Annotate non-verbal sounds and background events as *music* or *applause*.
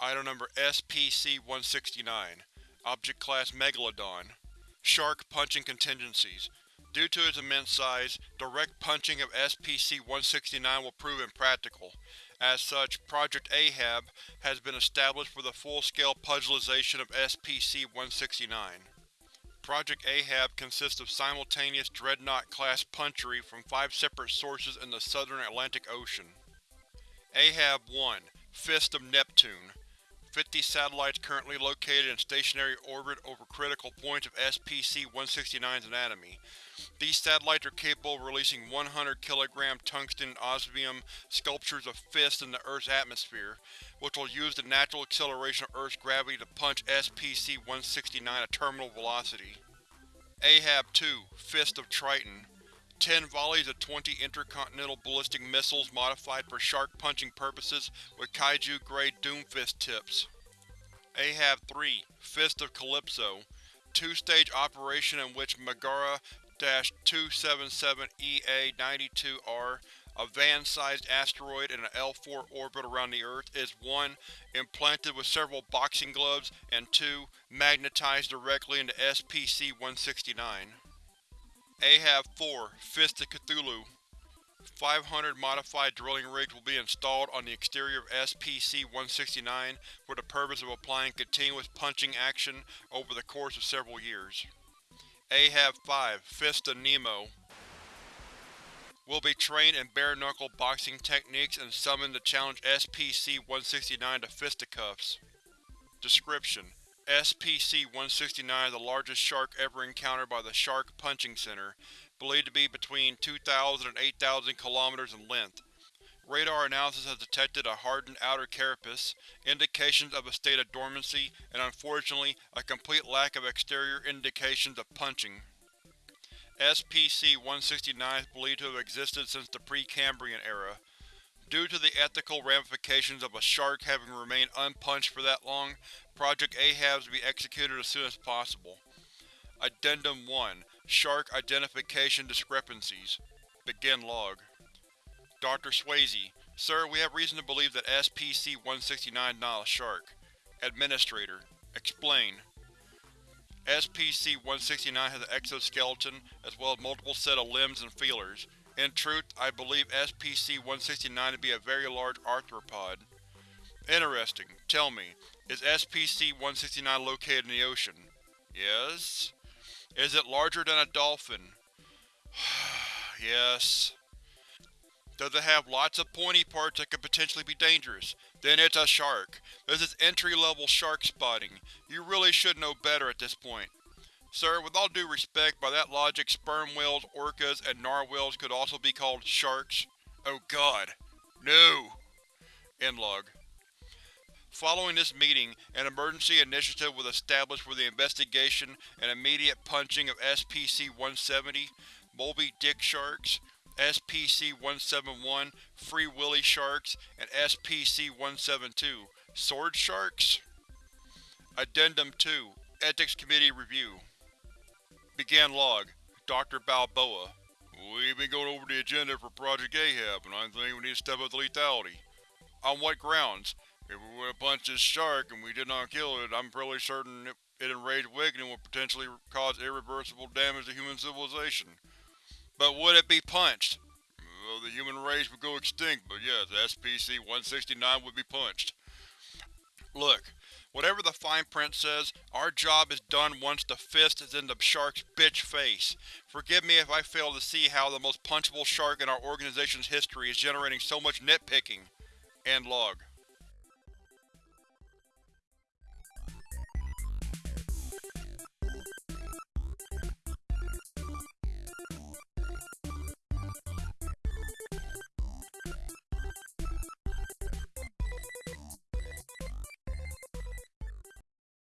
Item number SPC-169 Object Class Megalodon Shark Punching Contingencies Due to its immense size, direct punching of SPC-169 will prove impractical. As such, Project Ahab has been established for the full-scale pugilization of SPC-169. Project Ahab consists of simultaneous Dreadnought-class punchery from five separate sources in the southern Atlantic Ocean. Ahab-1 Fist of Neptune 50 satellites currently located in stationary orbit over critical points of SPC-169's anatomy. These satellites are capable of releasing 100 kg tungsten osmium sculptures of fists in the Earth's atmosphere, which will use the natural acceleration of Earth's gravity to punch SPC-169 at terminal velocity. Ahab-2 Fist of Triton Ten volleys of 20 intercontinental ballistic missiles modified for shark-punching purposes with kaiju-grade Doomfist tips. Ahab-3 Fist of Calypso Two-stage operation in which Megara-277-EA-92R, a van-sized asteroid in an L4 orbit around the Earth, is 1. Implanted with several boxing gloves, and 2. Magnetized directly into SPC-169. Ahab-4 Fist of Cthulhu 500 modified drilling rigs will be installed on the exterior of SPC-169 for the purpose of applying continuous punching action over the course of several years. Ahab-5 Fist of Nemo will be trained in bare-knuckle boxing techniques and summoned to challenge SPC-169 to fisticuffs. Description: SPC-169 is the largest shark ever encountered by the Shark Punching Center, believed to be between 2,000 and 8,000 km in length. Radar analysis has detected a hardened outer carapace, indications of a state of dormancy, and unfortunately, a complete lack of exterior indications of punching. SPC-169 is believed to have existed since the Precambrian era. Due to the ethical ramifications of a shark having remained unpunched for that long, Project Ahabs to be executed as soon as possible. Addendum 1 Shark Identification Discrepancies Begin Log Dr. Swayze, Sir, we have reason to believe that SPC-169 is not a shark. Administrator, Explain. SPC-169 has an exoskeleton, as well as multiple set of limbs and feelers. In truth, I believe SPC-169 to be a very large arthropod. Interesting. Tell me, is SPC-169 located in the ocean? Yes? Is it larger than a dolphin? *sighs* yes. Does it have lots of pointy parts that could potentially be dangerous? Then it's a shark. This is entry-level shark spotting. You really should know better at this point. Sir, with all due respect, by that logic sperm whales, orcas, and narwhals could also be called sharks. Oh god. No! End log. Following this meeting, an emergency initiative was established for the investigation and immediate punching of SPC-170, Moby Dick sharks, SPC-171, Free Willy sharks, and SPC-172, Sword sharks? Addendum 2 Ethics Committee Review Begin Log Dr. Balboa We've been going over the agenda for Project Ahab, and I think we need to step up the lethality. On what grounds? If we were to punch this shark and we did not kill it, I'm fairly certain it, it enraged Awakening would potentially cause irreversible damage to human civilization. But would it be punched? Well, the human race would go extinct, but yes, SPC-169 would be punched. Look, whatever the fine print says, our job is done once the fist is in the shark's bitch face. Forgive me if I fail to see how the most punchable shark in our organization's history is generating so much nitpicking. End log.